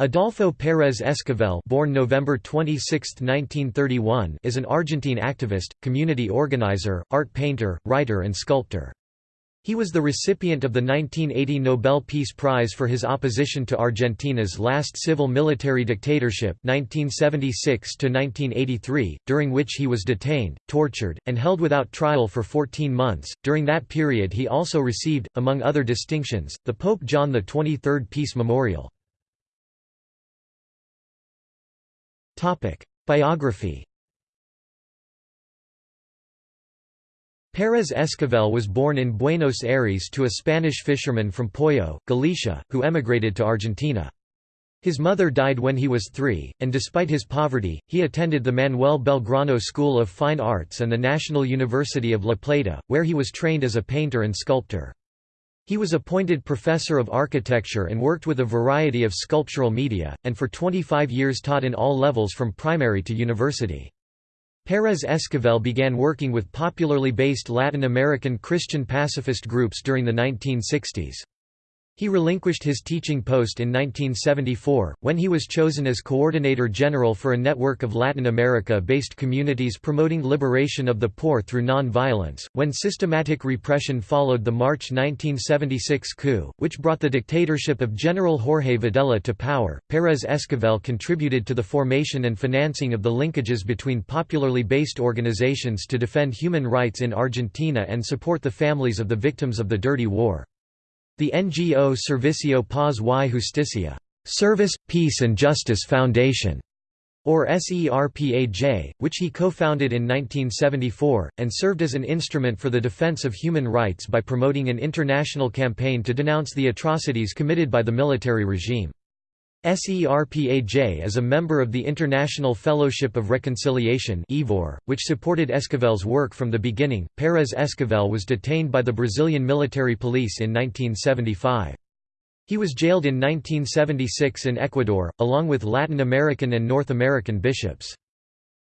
Adolfo Pérez Esquivel born November 26, 1931, is an Argentine activist, community organizer, art painter, writer and sculptor. He was the recipient of the 1980 Nobel Peace Prize for his opposition to Argentina's last civil military dictatorship 1976 during which he was detained, tortured, and held without trial for 14 months. During that period he also received, among other distinctions, the Pope John XXIII Peace Memorial. Biography Pérez Esquivel was born in Buenos Aires to a Spanish fisherman from Poyo, Galicia, who emigrated to Argentina. His mother died when he was three, and despite his poverty, he attended the Manuel Belgrano School of Fine Arts and the National University of La Plata, where he was trained as a painter and sculptor. He was appointed professor of architecture and worked with a variety of sculptural media, and for 25 years taught in all levels from primary to university. Pérez Esquivel began working with popularly based Latin American Christian pacifist groups during the 1960s. He relinquished his teaching post in 1974, when he was chosen as Coordinator General for a network of Latin America-based communities promoting liberation of the poor through non-violence, when systematic repression followed the March 1976 coup, which brought the dictatorship of General Jorge Videla to power. Pérez Esquivel contributed to the formation and financing of the linkages between popularly based organizations to defend human rights in Argentina and support the families of the victims of the Dirty War. The NGO Servicio Paz y Justicia Service, Peace and Justice Foundation, or SERPAJ, which he co-founded in 1974, and served as an instrument for the defense of human rights by promoting an international campaign to denounce the atrocities committed by the military regime. SERPAJ is a member of the International Fellowship of Reconciliation which supported Esquivel's work from the beginning. Pérez Esquivel was detained by the Brazilian military police in 1975. He was jailed in 1976 in Ecuador, along with Latin American and North American bishops.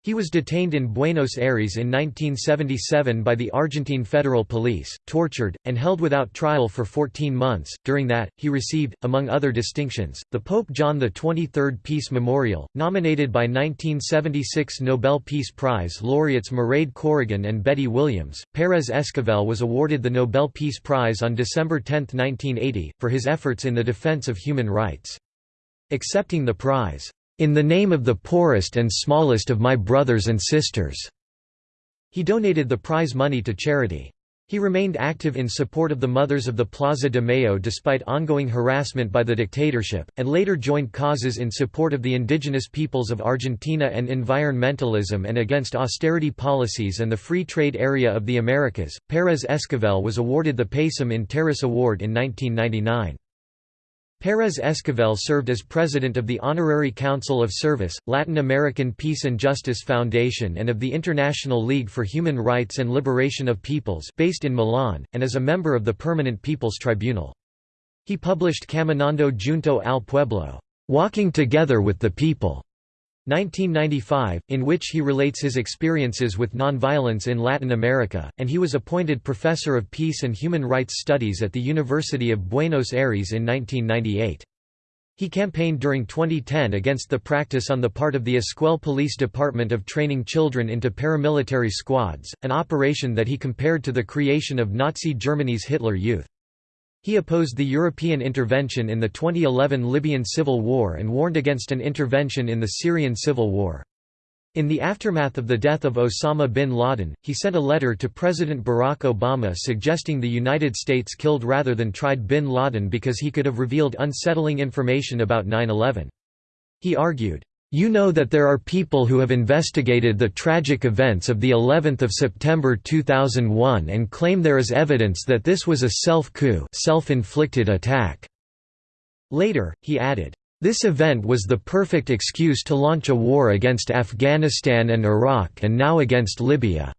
He was detained in Buenos Aires in 1977 by the Argentine Federal Police, tortured, and held without trial for 14 months. During that, he received, among other distinctions, the Pope John XXIII Peace Memorial, nominated by 1976 Nobel Peace Prize laureates Mairead Corrigan and Betty Williams. Pérez Esquivel was awarded the Nobel Peace Prize on December 10, 1980, for his efforts in the defense of human rights. Accepting the prize, in the name of the poorest and smallest of my brothers and sisters." He donated the prize money to charity. He remained active in support of the Mothers of the Plaza de Mayo despite ongoing harassment by the dictatorship, and later joined causes in support of the indigenous peoples of Argentina and environmentalism and against austerity policies and the free trade area of the Americas. Pérez Esquivel was awarded the Pacem in Terris Award in 1999. Pérez Esquivel served as president of the Honorary Council of Service, Latin American Peace and Justice Foundation and of the International League for Human Rights and Liberation of Peoples based in Milan, and as a member of the Permanent People's Tribunal. He published Caminando Junto al Pueblo, Walking Together with the People, 1995, in which he relates his experiences with nonviolence in Latin America, and he was appointed Professor of Peace and Human Rights Studies at the University of Buenos Aires in 1998. He campaigned during 2010 against the practice on the part of the Escuel Police Department of training children into paramilitary squads, an operation that he compared to the creation of Nazi Germany's Hitler Youth. He opposed the European intervention in the 2011 Libyan civil war and warned against an intervention in the Syrian civil war. In the aftermath of the death of Osama bin Laden, he sent a letter to President Barack Obama suggesting the United States killed rather than tried bin Laden because he could have revealed unsettling information about 9-11. He argued, you know that there are people who have investigated the tragic events of the 11th of September 2001 and claim there is evidence that this was a self-coup self-inflicted attack. Later, he added, this event was the perfect excuse to launch a war against Afghanistan and Iraq and now against Libya",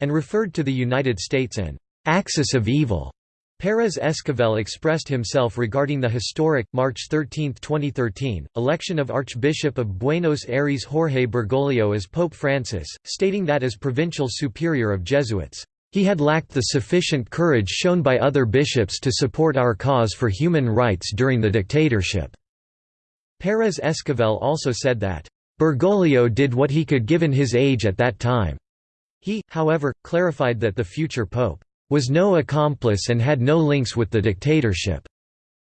and referred to the United States an «axis of evil» Pérez Esquivel expressed himself regarding the historic, March 13, 2013, election of Archbishop of Buenos Aires Jorge Bergoglio as Pope Francis, stating that as provincial superior of Jesuits, he had lacked the sufficient courage shown by other bishops to support our cause for human rights during the dictatorship. Pérez Esquivel also said that, "...Bergoglio did what he could given his age at that time." He, however, clarified that the future pope, "...was no accomplice and had no links with the dictatorship,"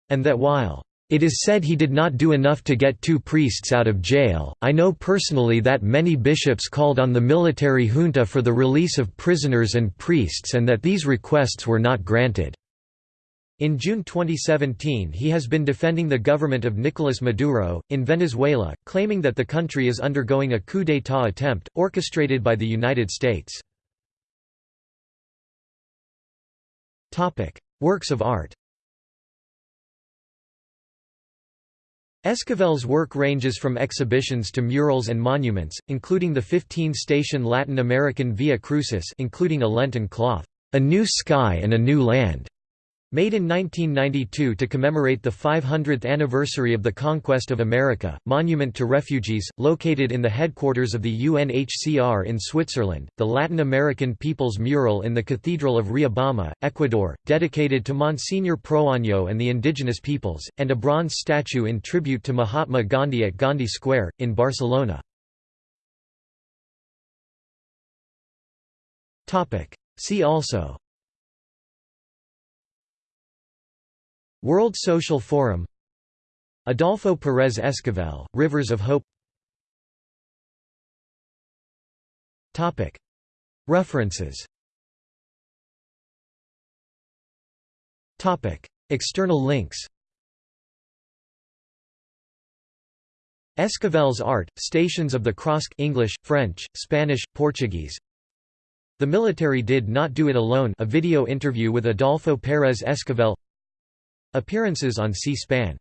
and that while it is said he did not do enough to get two priests out of jail. I know personally that many bishops called on the military junta for the release of prisoners and priests and that these requests were not granted. In June 2017 he has been defending the government of Nicolas Maduro, in Venezuela, claiming that the country is undergoing a coup d'état attempt, orchestrated by the United States. Works of art Esquivel's work ranges from exhibitions to murals and monuments, including the 15-station Latin American Via Crucis including a Lenten cloth, "'A New Sky and a New Land' Made in 1992 to commemorate the 500th anniversary of the conquest of America, Monument to Refugees, located in the headquarters of the UNHCR in Switzerland, the Latin American People's Mural in the Cathedral of Riobamba, Ecuador, dedicated to Monsignor Proaño and the indigenous peoples, and a bronze statue in tribute to Mahatma Gandhi at Gandhi Square, in Barcelona. See also World Social Forum Adolfo Pérez Esquivel, Rivers of Hope. References. External links. Esquivel's art, Stations of the Cross English, French, Spanish, Portuguese. The military did not do it alone a video interview with Adolfo Pérez Esquivel Appearances on C-SPAN